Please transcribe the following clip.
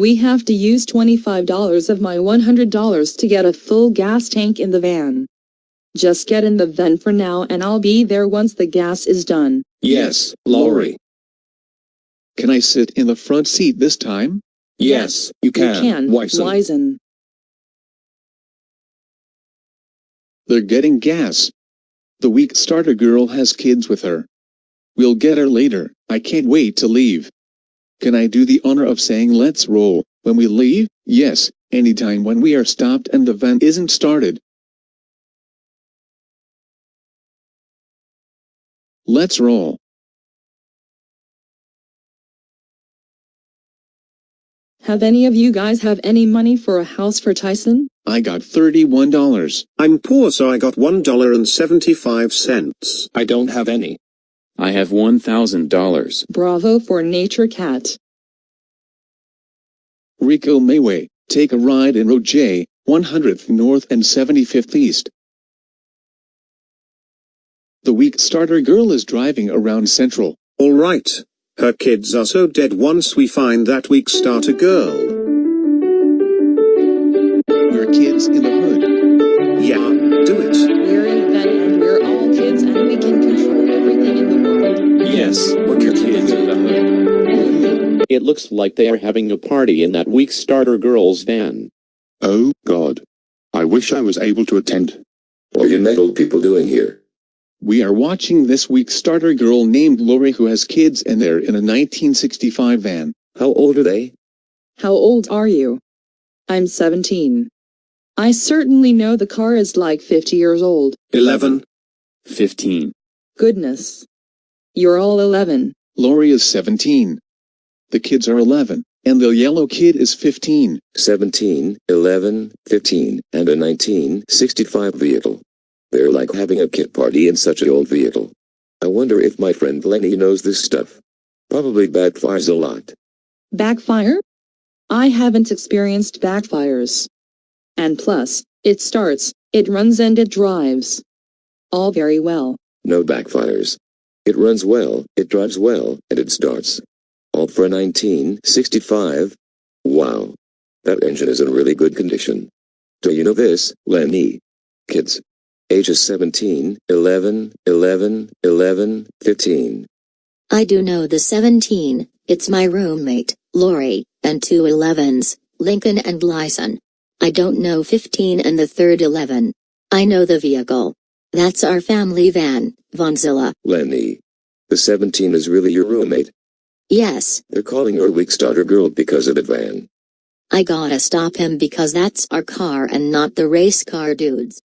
We have to use $25 of my $100 to get a full gas tank in the van. Just get in the van for now and I'll be there once the gas is done. Yes, Lori. Can I sit in the front seat this time? Yes, you can, You can, can, Wyson. Wyson. They're getting gas. The weak starter girl has kids with her. We'll get her later, I can't wait to leave. Can I do the honor of saying let's roll, when we leave? Yes, anytime when we are stopped and the van isn't started. Let's roll. Have any of you guys have any money for a house for Tyson? I got $31. I'm poor so I got $1.75. I don't have any. I have $1,000. Bravo for Nature Cat. Rico Mayway, take a ride in Road J, 100th North and 75th East. The weak starter girl is driving around Central. Alright. Her kids are so dead once we find that weak starter girl. We're kids in the Yes, we're kids in the hood. It looks like they are having a party in that weak starter girl's van. Oh, God. I wish I was able to attend. What are you metal people doing here? We are watching this weak starter girl named Lori who has kids and they're in a 1965 van. How old are they? How old are you? I'm 17. I certainly know the car is like 50 years old. 11. 15. Goodness. You're all 11. Lori is 17. The kids are 11, and the yellow kid is 15. 17, 11, 15, and a 1965 vehicle. They're like having a kid party in such an old vehicle. I wonder if my friend Lenny knows this stuff. Probably backfires a lot. Backfire? I haven't experienced backfires. And plus, it starts, it runs and it drives. All very well. No backfires. It runs well, it drives well, and it starts. All for a 1965. Wow. That engine is in really good condition. Do you know this, Lenny? Kids. Ages 17, 11, 11, 11, 15. I do know the 17, it's my roommate, Lori, and two 11s, Lincoln and Lyson. I don't know 15 and the third 11. I know the vehicle. That's our family van, Vanzilla. Lenny. The 17 is really your roommate. Yes, They're calling her weak starter girl because of the van. I gotta stop him because that's our car and not the race car dudes.